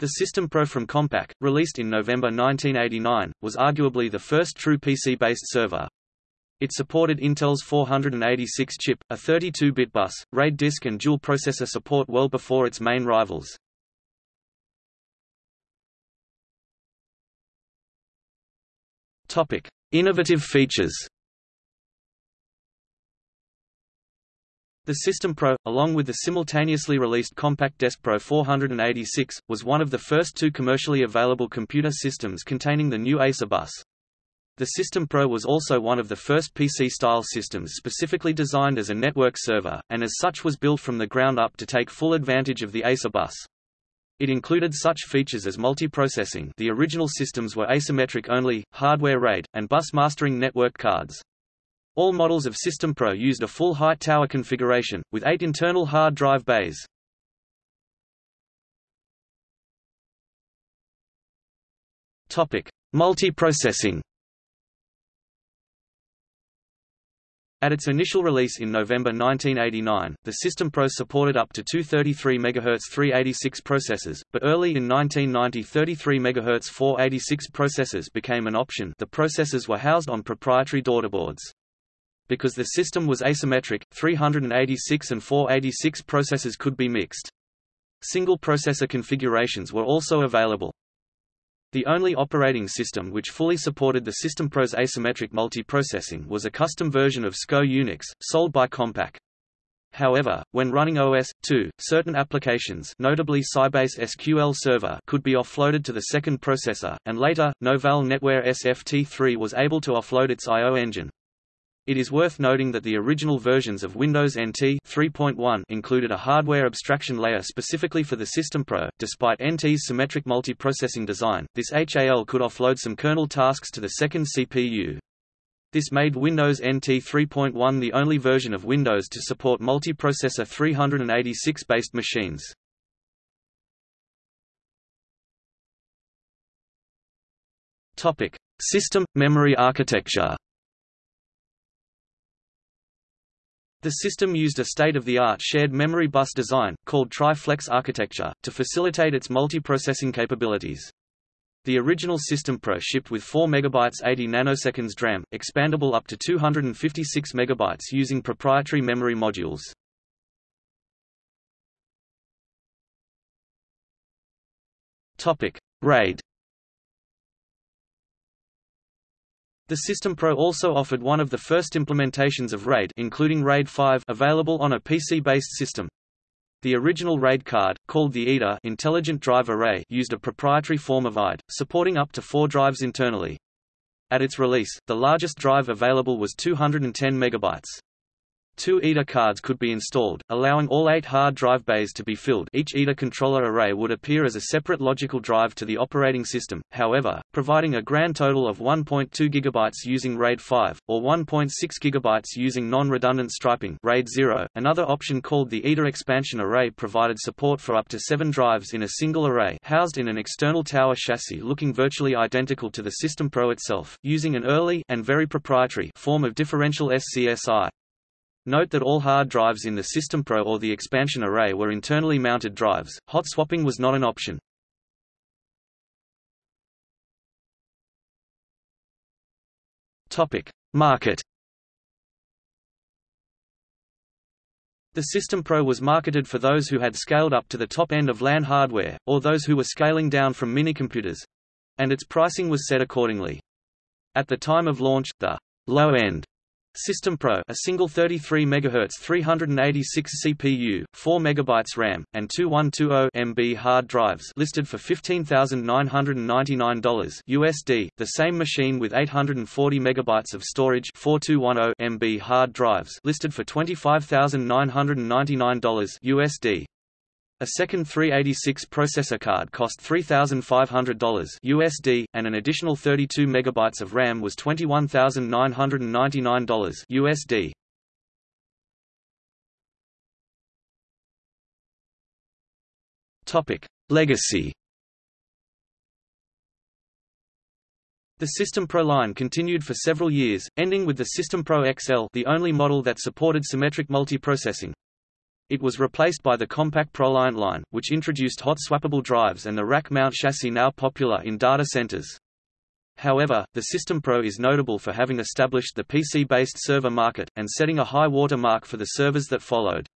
The System Pro from Compaq, released in November 1989, was arguably the first true PC-based server. It supported Intel's 486-chip, a 32-bit bus, RAID disk and dual processor support well before its main rivals. Topic: Innovative features. The System Pro, along with the simultaneously released Compaq Desk Pro 486, was one of the first two commercially available computer systems containing the new EISA bus. The System Pro was also one of the first PC-style systems specifically designed as a network server, and as such was built from the ground up to take full advantage of the EISA bus. It included such features as multiprocessing the original systems were asymmetric only, hardware RAID, and bus mastering network cards. All models of System Pro used a full height tower configuration, with eight internal hard drive bays. Multiprocessing At its initial release in November 1989, the System Pro supported up to two 33 MHz 386 processors, but early in 1990 33 MHz 486 processors became an option the processors were housed on proprietary daughterboards. Because the system was asymmetric, 386 and 486 processors could be mixed. Single processor configurations were also available. The only operating system which fully supported the System Pro's asymmetric multiprocessing was a custom version of SCO Unix, sold by Compaq. However, when running OS/2, certain applications notably Sybase SQL Server could be offloaded to the second processor, and later, Novell NetWare SFT3 was able to offload its I.O. engine. It is worth noting that the original versions of Windows NT 3.1 included a hardware abstraction layer specifically for the System Pro. Despite NT's symmetric multiprocessing design, this HAL could offload some kernel tasks to the second CPU. This made Windows NT 3.1 the only version of Windows to support multiprocessor 386-based machines. Topic: System memory architecture. The system used a state-of-the-art shared memory bus design, called Tri-Flex architecture, to facilitate its multiprocessing capabilities. The original System Pro shipped with 4 MB 80 nanoseconds DRAM, expandable up to 256 MB using proprietary memory modules. RAID The System Pro also offered one of the first implementations of RAID including RAID 5 available on a PC-based system. The original RAID card, called the IDA Intelligent Drive Array used a proprietary form of IDE, supporting up to four drives internally. At its release, the largest drive available was 210 MB. Two IDA cards could be installed, allowing all eight hard drive bays to be filled each IDA controller array would appear as a separate logical drive to the operating system, however, providing a grand total of 1.2 GB using RAID 5, or 1.6 GB using non-redundant striping RAID 0. .Another option called the IDA expansion array provided support for up to seven drives in a single array housed in an external tower chassis looking virtually identical to the System Pro itself, using an early and very proprietary form of differential SCSI. Note that all hard drives in the System Pro or the expansion array were internally mounted drives, hot swapping was not an option. Market The System Pro was marketed for those who had scaled up to the top end of LAN hardware, or those who were scaling down from minicomputers—and its pricing was set accordingly. At the time of launch, the low-end System Pro a single 33 MHz 386 CPU, 4 MB RAM, and two 120 MB hard drives listed for $15,999 USD, the same machine with 840 MB of storage 4210 MB hard drives listed for $25,999 USD. A second 386 processor card cost $3,500 USD, and an additional 32 MB of RAM was $21,999 USD. Topic: Legacy. The System Pro line continued for several years, ending with the System Pro XL, the only model that supported symmetric multiprocessing. It was replaced by the Compaq ProLiant line, which introduced hot swappable drives and the rack mount chassis now popular in data centers. However, the System Pro is notable for having established the PC-based server market, and setting a high water mark for the servers that followed.